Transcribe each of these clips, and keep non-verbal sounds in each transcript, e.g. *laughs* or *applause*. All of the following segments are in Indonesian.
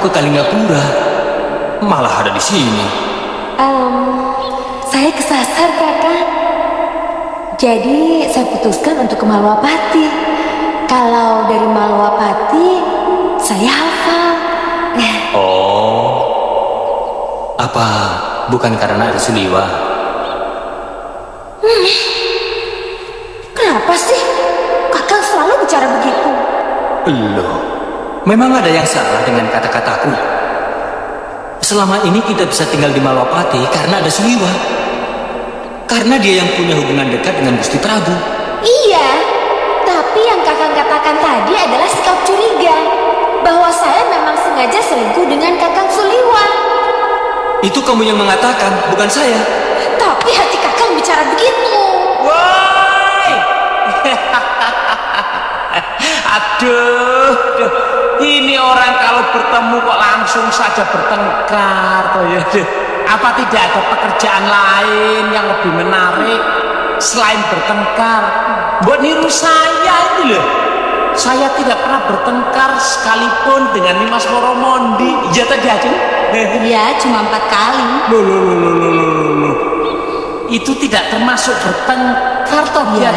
ke Kalingapura. Malah ada di sini. Um, saya kesasar, kakak. Jadi saya putuskan untuk ke Malwapati. Kalau dari Malwapati, saya hafal. Oh, apa bukan karena ada Suliwa? Kenapa memang ada yang salah dengan kata-kataku. Selama ini kita bisa tinggal di Malwapati karena ada Suliwa. Karena dia yang punya hubungan dekat dengan Gusti Prabu. Iya, tapi yang kakak katakan tadi adalah sikap curiga bahwa saya memang sengaja selingkuh dengan kakak Suliwa. Itu kamu yang mengatakan, bukan saya. Tapi hati kakak bicara begitu. Woi! *laughs* aduh, aduh, ini orang kalau bertemu kok langsung saja bertengkar toh ya. Apa tidak ada pekerjaan lain yang lebih menarik selain bertengkar? Buat niru saya ini loh. Saya tidak pernah bertengkar sekalipun dengan Nimas Moromondi. Iya tadi aja. Iya, cuma empat kali. Loh, loh, loh, loh, loh, loh, loh. Itu tidak termasuk bertengkar toh Ya.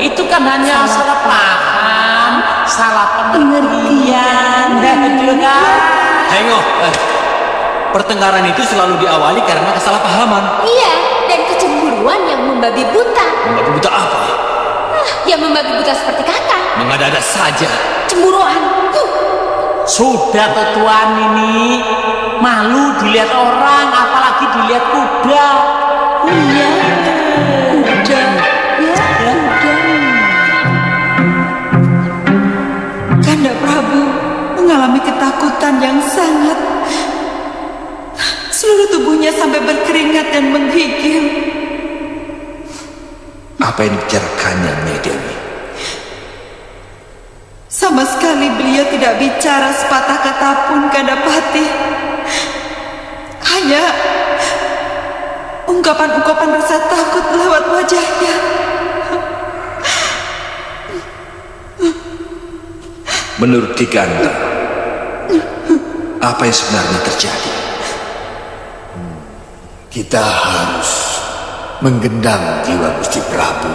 Itu kan hanya salah, paham, salah pengertian. Hengok, eh, pertengkaran itu selalu diawali karena kesalahpahaman. Iya, dan kecemburuan yang membabi buta. Membabi buta apa? Ah, yang membabi buta seperti kakak. Mengada-ada saja. Cemburuan. Huh. Sudah tetuan ini malu dilihat orang, apalagi dilihat kuda. Iya, yang sangat. Seluruh tubuhnya sampai berkeringat dan menggigil. Apa yang dibicarakannya, Nyai Dewi? Sama sekali beliau tidak bicara sepatah kata pun Kandapati. Hanya ungkapan-ungkapan rasa takut lewat wajahnya. Menurut Kikanda, apa yang sebenarnya terjadi? Kita harus menggendang jiwa Gusti Prabu.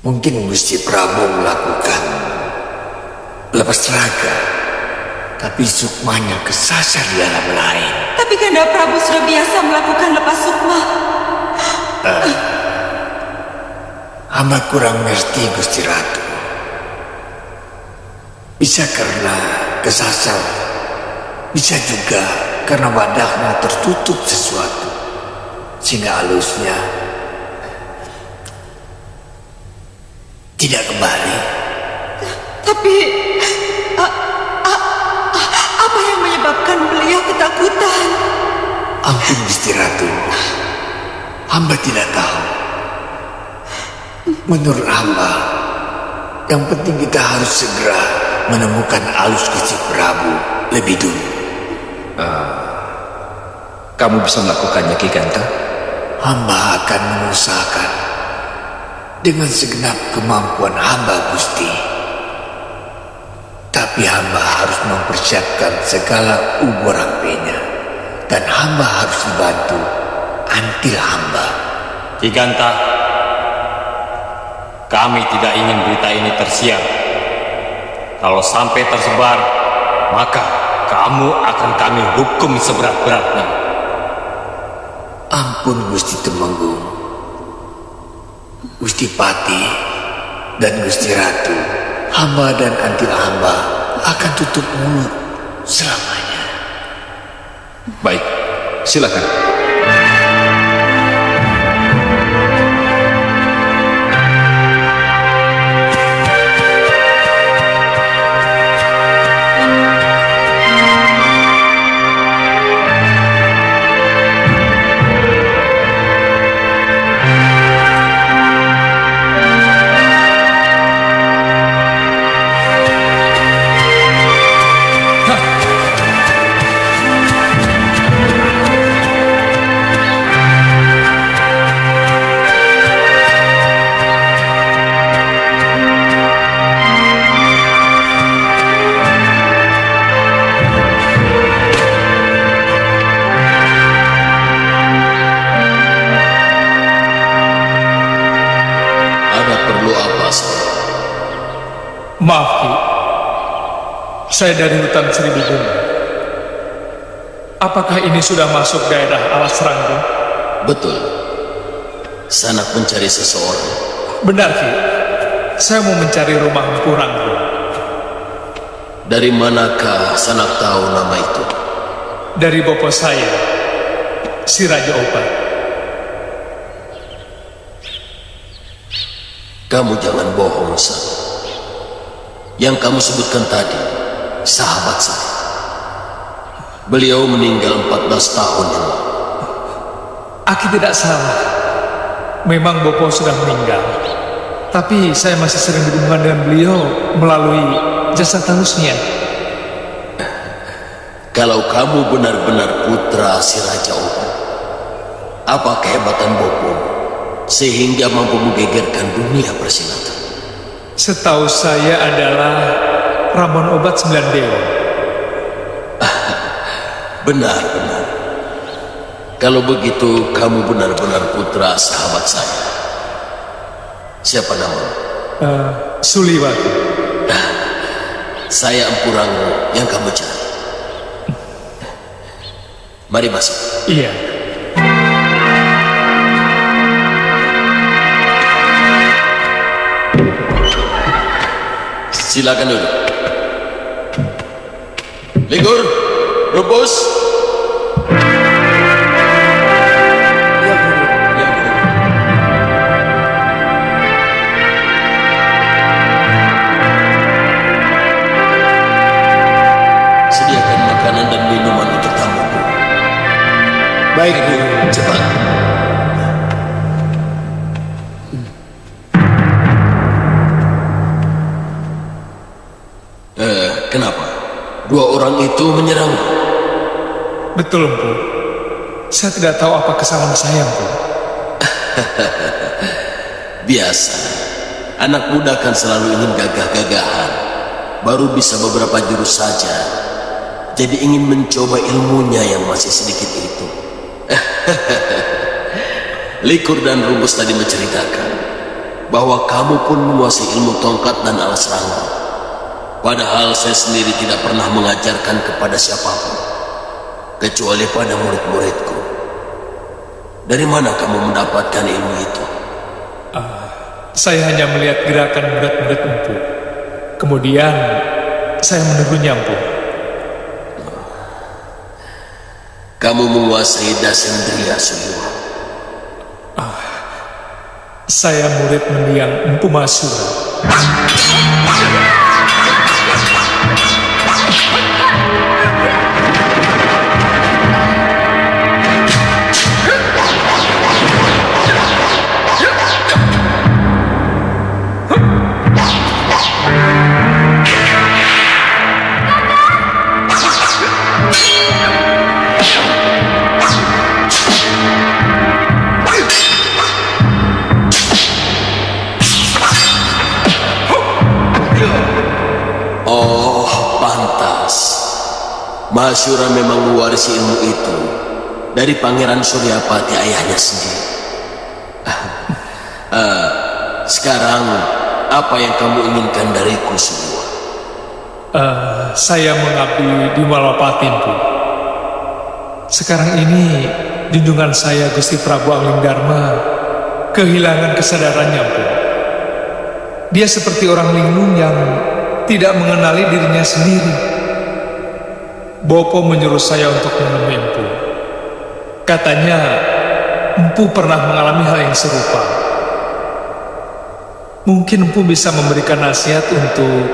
Mungkin Gusti Prabu melakukan lepas raga, tapi sukmanya kesasar di alam lain. Tapi Kanda Prabu sudah biasa melakukan lepas sukma. Hamba kurang ngerti Gusti Ratu. Bisa karena kesasar, bisa juga karena wadahnya tertutup sesuatu, sehingga halusnya tidak kembali. Tapi a- a- a- apa yang menyebabkan beliau ketakutan? Ampun Gusti Ratu, hamba tidak tahu. Menurut hamba, yang penting kita harus segera menemukan alus Gusti Prabu lebih dulu. Kamu bisa melakukannya, Ki Ganta? Hamba akan mengusahakan dengan segenap kemampuan hamba Gusti. Tapi hamba harus mempersiapkan segala ubur rampenya dan hamba harus dibantu antil hamba. Giganta, kami tidak ingin berita ini tersiar. Kalau sampai tersebar, maka kamu akan kami hukum seberat-beratnya. Ampun Gusti Temenggung, Gusti Pati, dan Gusti Ratu, hamba dan antil hamba akan tutup mulut selamanya. Baik, silakan. Saya dari hutan seribu bunga. Apakah ini sudah masuk daerah alas ranggung? Betul. Sanak mencari seseorang. Benar, Ki. Saya mau mencari rumah Ranggung. Dari manakah Sanak tahu nama itu? Dari bopo saya, si Raja Obat. Kamu jangan bohong, San. Yang kamu sebutkan tadi, sahabat saya. Beliau meninggal 14 tahun yang lalu. Aki tidak salah. Memang Bopo sudah meninggal. Tapi saya masih sering berhubungan dengan beliau melalui jasa talusnya. Kalau kamu benar-benar putra si Raja Obat, apa kehebatan Bopo sehingga mampu menggegerkan dunia persilatan? Setahu saya adalah Ramon Obat Sembilan Dewa. *laughs* Benar, benar. Kalau begitu, kamu benar-benar putra sahabat saya. Siapa nama? Uh, Suliwati. *laughs* Saya Empu Ranggo yang kamu cari. *laughs* Mari masuk. Iya. Silakan duduk. Ligur, Rubus. Ya, Guru. Ya, Guru. Sediakan makanan dan minuman untuk tamuku. Baik, Guru. Orang itu menyerang. Betul, Empu. Saya tidak tahu apa kesalahan saya, Empu. *laughs* Biasa. Anak muda kan selalu ingin gagah-gagahan. Baru bisa beberapa jurus saja. Jadi ingin mencoba ilmunya yang masih sedikit itu. *laughs* Likur dan Rubus tadi menceritakan bahwa kamu pun menguasai ilmu tongkat dan alas rangga. Padahal saya sendiri tidak pernah mengajarkan kepada siapa pun kecuali pada murid-muridku. Dari mana kamu mendapatkan ilmu itu? Saya hanya melihat gerakan murid-murid Empu. Kemudian saya menirunya, Empu. Kamu menguasai Dasendria Suyuh. Saya murid mendiang Empu Masura. Masyura memang mewarisi ilmu itu dari Pangeran Suryapati ayahnya sendiri. Ah, sekarang, apa yang kamu inginkan dariku semua? Eh, saya mengabdi di Malapati, Empu. Sekarang ini, junjungan saya Gusti Prabu Angling Dharma kehilangan kesadarannya, Empu. Dia seperti orang linglung yang tidak mengenali dirinya sendiri. Bopo menyuruh saya untuk menemui Empu. Katanya, Empu pernah mengalami hal yang serupa. Mungkin Empu bisa memberikan nasihat untuk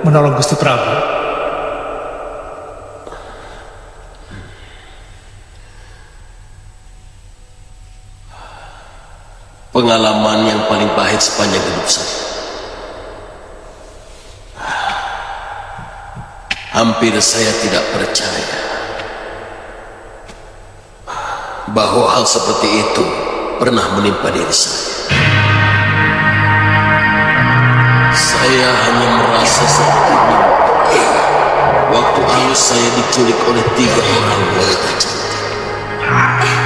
menolong Gusti Prabu. Pengalaman yang paling pahit sepanjang hidup saya. Hampir saya tidak percaya bahwa hal seperti itu pernah menimpa diri saya. Saya hanya merasa seperti mimpi. Waktu halus saya diculik oleh tiga orang wanita cantik.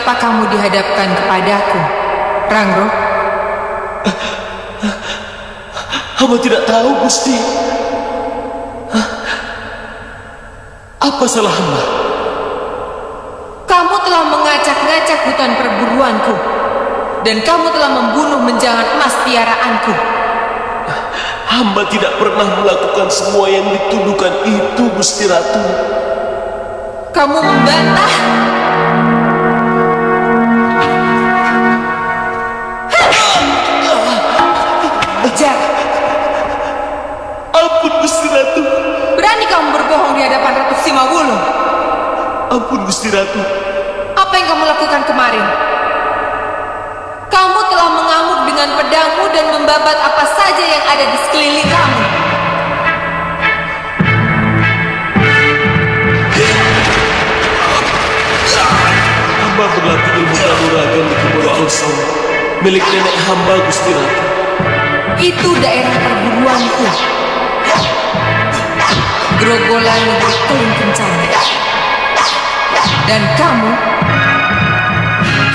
Kenapa kamu dihadapkan kepadaku, Rangro? Hamba tidak tahu, Gusti. Apa salah hamba? Kamu telah mengacak-ngacak hutan perburuanku dan kamu telah membunuh menjangan emas piaraanku. Hamba tidak pernah melakukan semua yang dituduhkan itu, Gusti Ratu. Kamu membantah? Berbohong di hadapan Ratu Simawulu? Ampun, Gusti Ratu. Apa yang kamu lakukan kemarin? Kamu telah mengamuk dengan pedangmu dan membabat apa saja yang ada di sekeliling kamu. Hamba berlatih ilmu kanuragan di kebun Alsam, milik nenek hamba, Gusti Ratu. Itu daerah perburuanku. Grogolan negeri Keling Kencana. Dan kamu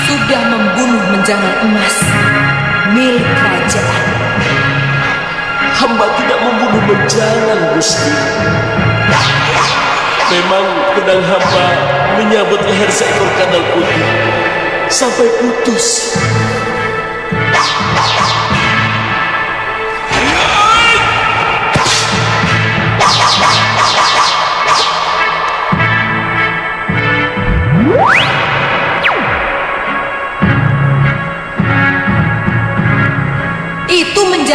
sudah membunuh menjangan emas milik kerajaan. Hamba tidak membunuh menjangan, Gusti. Memang pedang hamba menyabut leher seekor kadal putih sampai putus.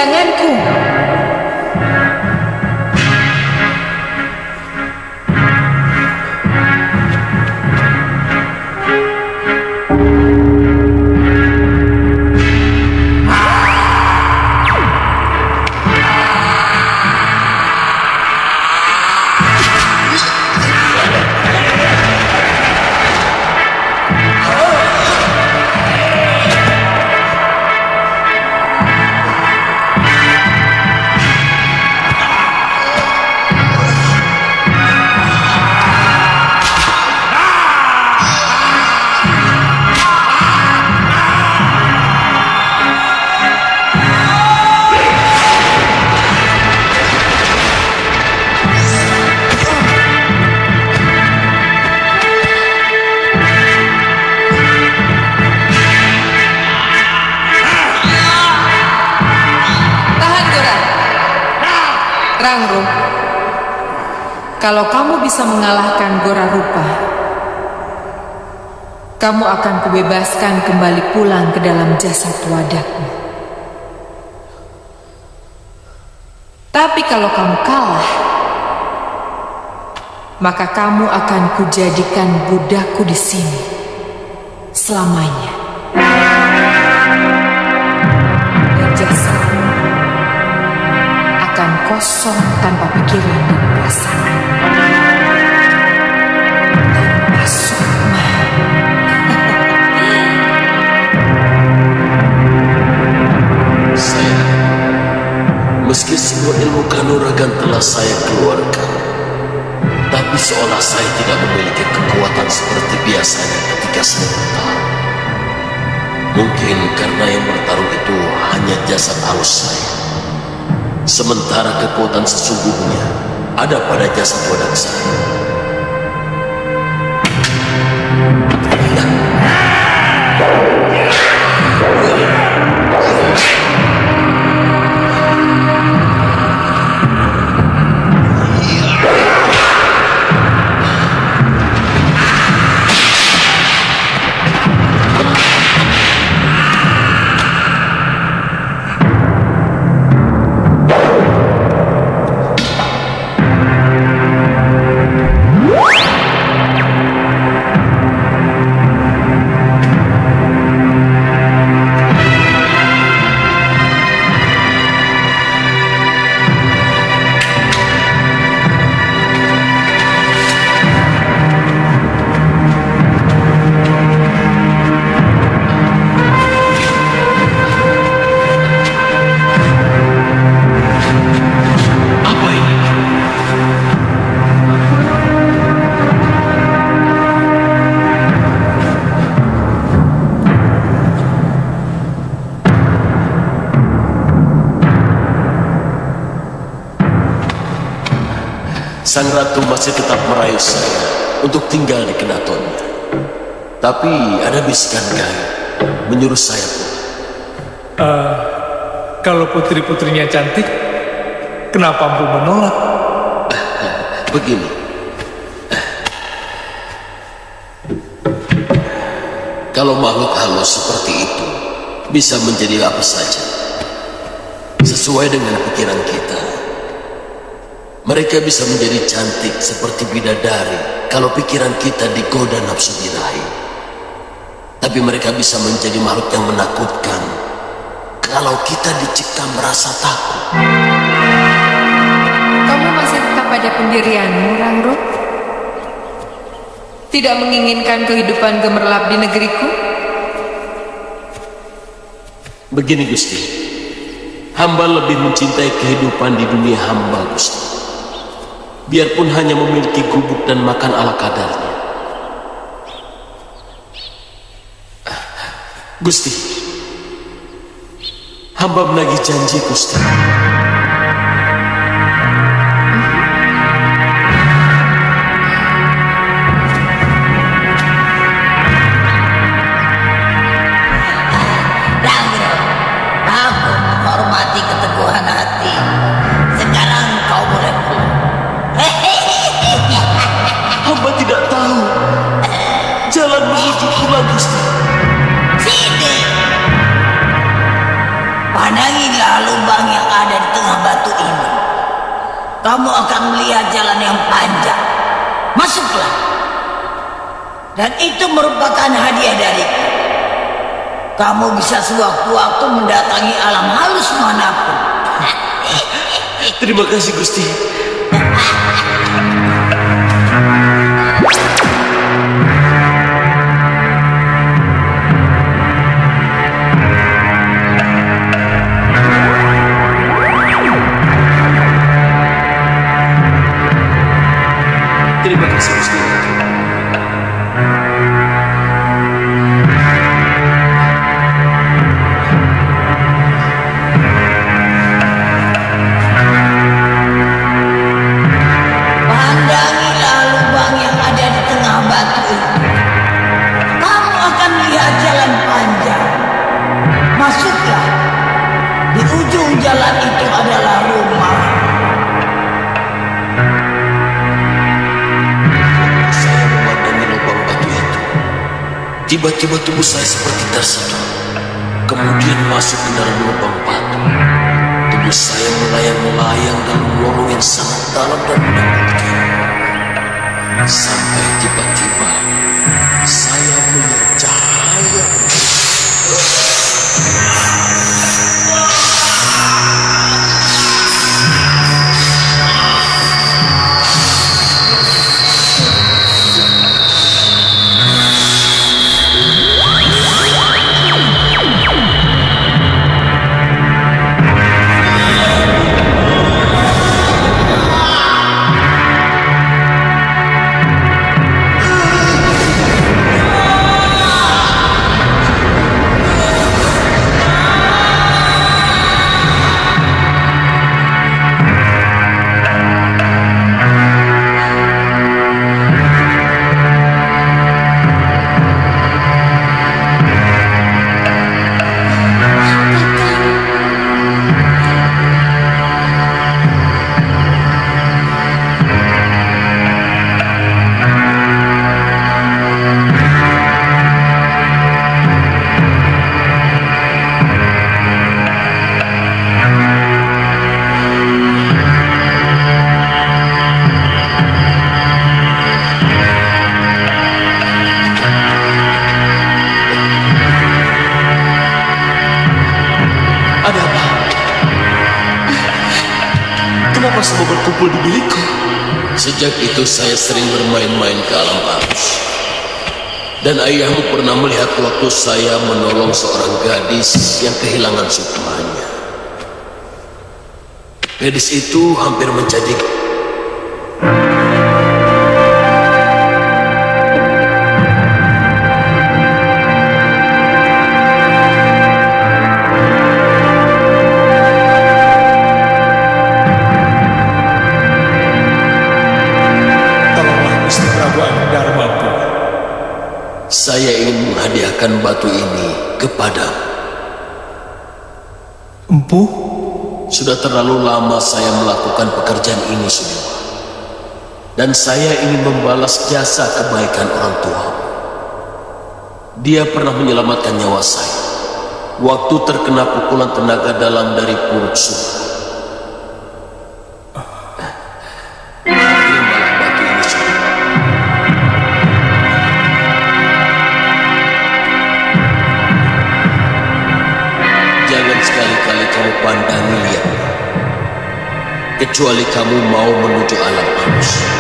Itu bisa mengalahkan Gora Rupa, kamu akan kubebaskan kembali pulang ke dalam jasad wadakmu. Tapi kalau kamu kalah, maka kamu akan kujadikan budakku di sini selamanya. Dan jasadmu akan kosong tanpa pikiran dan perasaan. Meski semua ilmu kanuragan telah saya keluarkan, tapi seolah saya tidak memiliki kekuatan seperti biasanya ketika saya bertarung. Mungkin karena yang bertarung itu hanya jasad halus saya. Sementara kekuatan sesungguhnya ada pada jasad wadah saya. Sang ratu masih tetap merayu saya untuk tinggal di kenatonnya. Tapi ada bisikan gaib menyuruh saya pulang. Uh, kalau putri-putrinya cantik, kenapa Empu menolak? *laughs* Begini. Kalau makhluk halus seperti itu bisa menjadi apa saja. Sesuai dengan pikiran kita. Mereka bisa menjadi cantik seperti bidadari kalau pikiran kita digoda nafsu birahi. Tapi mereka bisa menjadi makhluk yang menakutkan kalau kita dicipta merasa takut. Kamu masih tetap pada pendirianmu, Rangrut? Tidak menginginkan kehidupan gemerlap di negeriku? Begini Gusti, hamba lebih mencintai kehidupan di dunia hamba Gusti biarpun hanya memiliki gubuk dan makan ala kadarnya. Gusti, hamba menagih janji Gusti. Kamu akan melihat jalan yang panjang. Masuklah. Dan itu merupakan hadiah dariku. Kamu bisa sewaktu-waktu mendatangi alam halus mana pun. Terima kasih Gusti. Tiba-tiba tubuh saya seperti tersedot. Kemudian masuk ke dalam lubang batu. Tubuh saya melayang-melayang dalam lorong yang sangat dalam dan menakutkan. Sampai tiba-tiba Dan ayahmu pernah melihat waktu saya menolong seorang gadis yang kehilangan sukmanya. Gadis itu hampir menjadi Sudah terlalu lama saya melakukan pekerjaan ini, Sudewa. Dan saya ingin membalas jasa kebaikan orang tua. Dia pernah menyelamatkan nyawa saya. Waktu terkena pukulan tenaga dalam dari Puruk Sura. Kecuali kamu mau menuju alam manusia.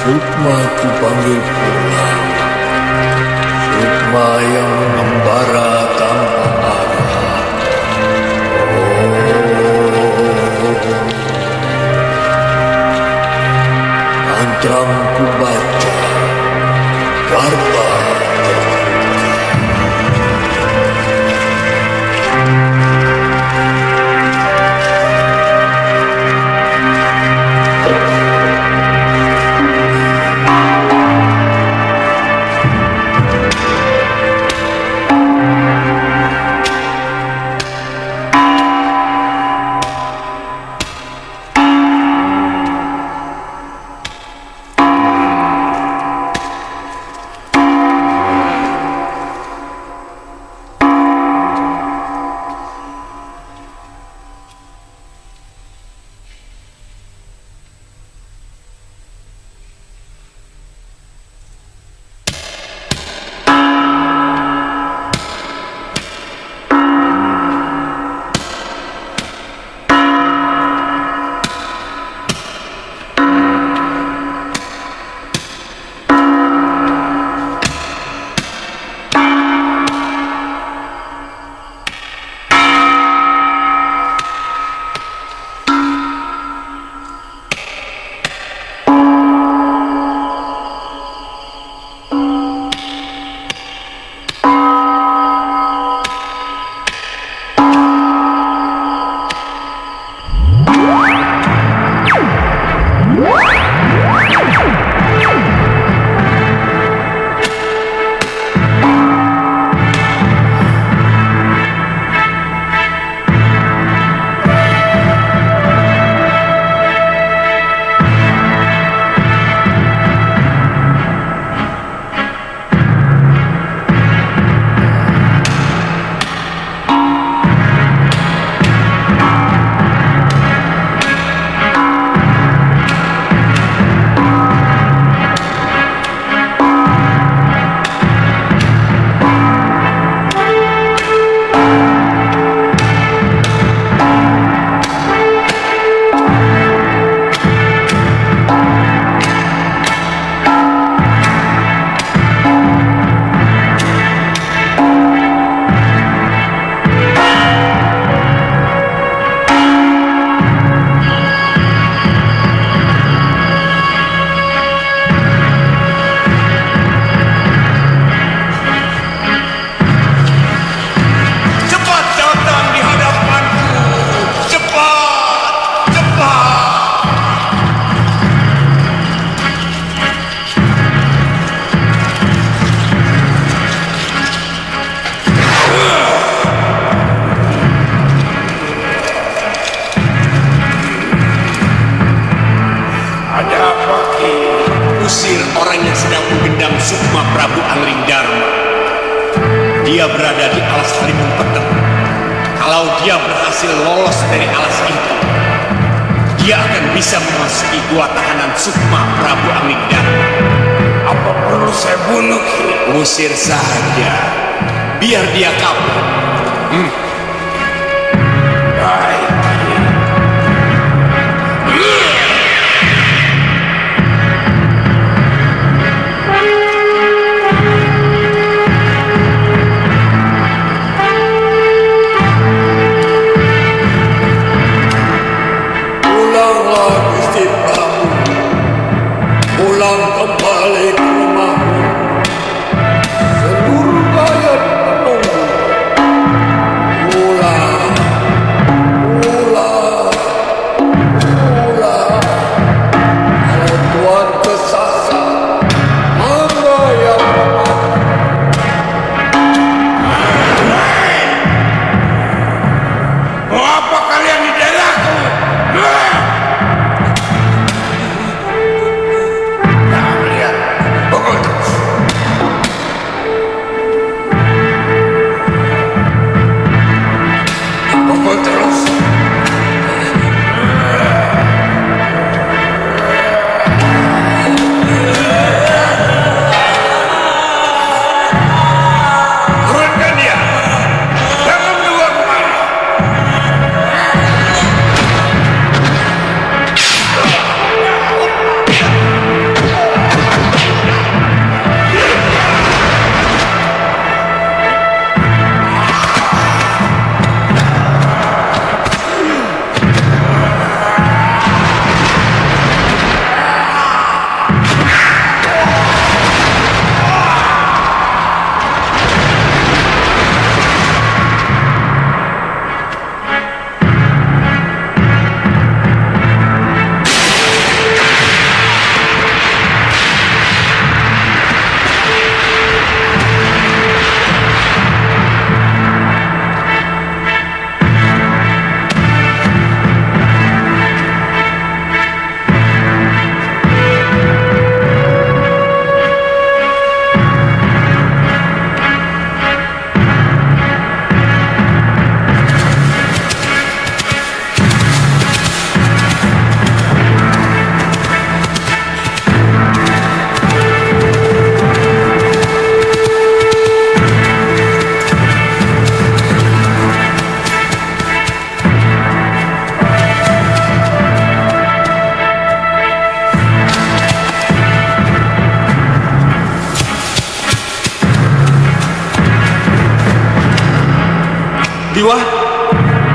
Sukma ku panggil pulang Sukma yang mengembara tanpa arah. Oh. Mantramu ku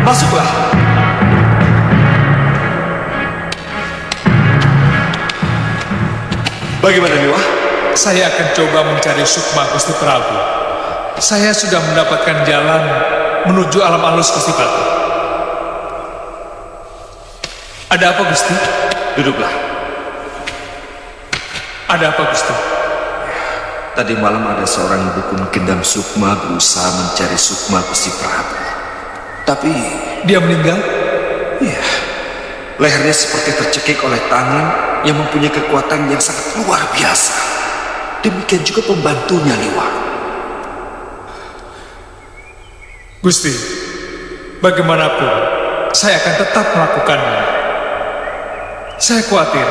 masuklah. Bagaimana Liwa? Saya akan coba mencari Sukma Gusti Prabu. Saya sudah mendapatkan jalan menuju alam halus Gusti Prabu. Ada apa Gusti? Duduklah. Ada apa Gusti? Tadi malam ada seorang ibu kuno Gendam Sukma berusaha mencari Sukma Gusti Prabu. Tapi Dia meninggal? Iya. Lehernya seperti tercekik oleh tangan yang mempunyai kekuatan yang sangat luar biasa. Demikian juga pembantunya Liwa. Gusti, bagaimanapun saya akan tetap melakukannya. Saya khawatir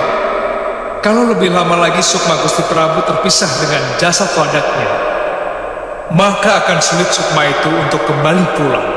kalau lebih lama lagi Sukma Gusti Prabu terpisah dengan jasad wadaknya, maka akan sulit Sukma itu untuk kembali pulang.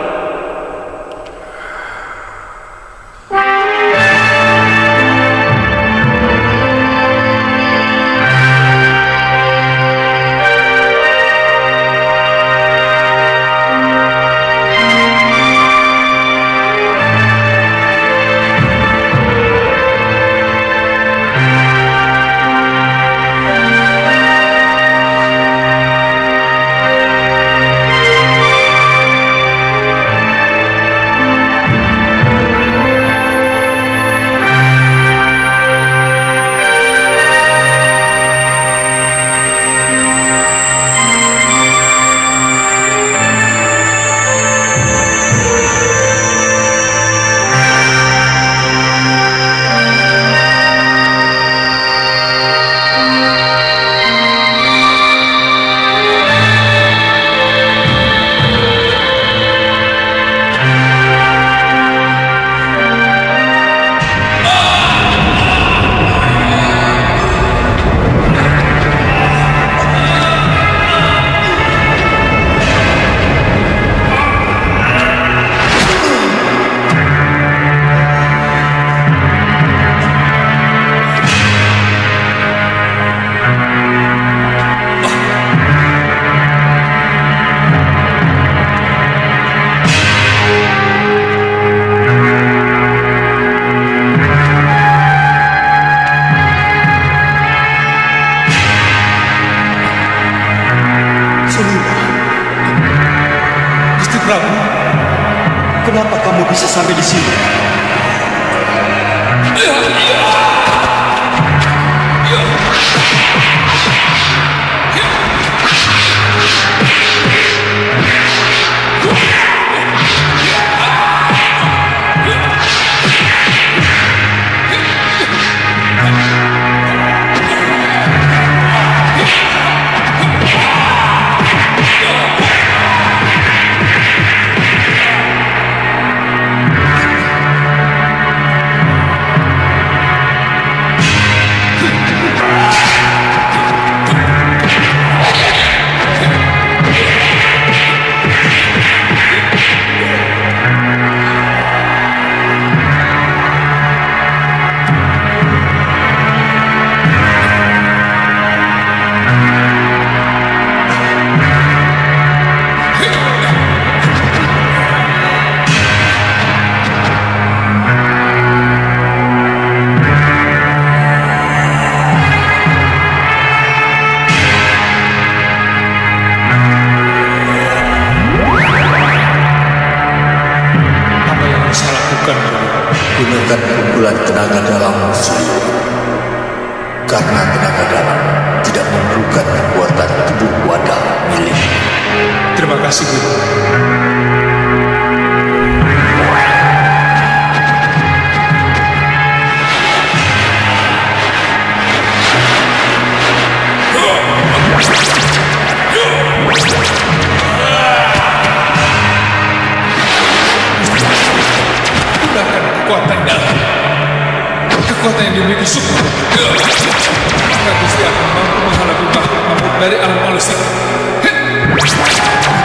Dari alam halus itu.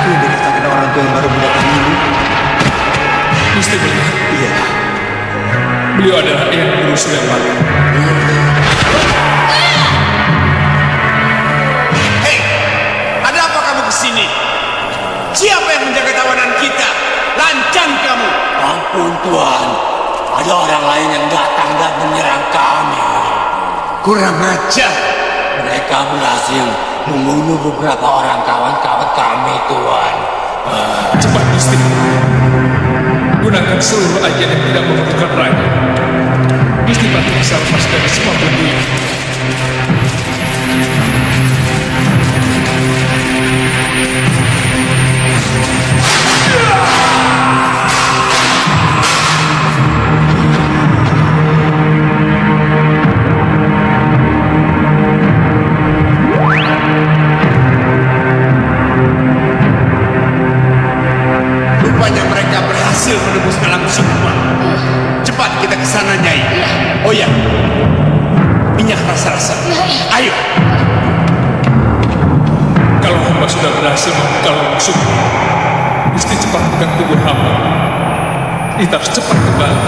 Yang dikatakan orang tua yang baru mendatang ini. Gusti melihat. Iya. Beliau adalah Eyang Guru Suryapati. Hei, ada apa kamu ke sini? Siapa yang menjaga tawanan kita? Ampun Tuan, ada orang lain yang datang dan menyerang kami. Kurang ajar. Mereka berhasil membunuh beberapa orang kawan-kawan kami, Tuan. Cepat, Gusti. Gunakan seluruh ajian yang tidak memerlukan raga. Gusti Pati bisa lepas dari semua belenggu ini. minyak rasa-rasa. Iya. Ayo. Kalau hamba sudah berhasil membuka langsung mesti cepat bukan tubuh hamba. Kita harus cepat kembali.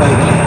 Baiklah.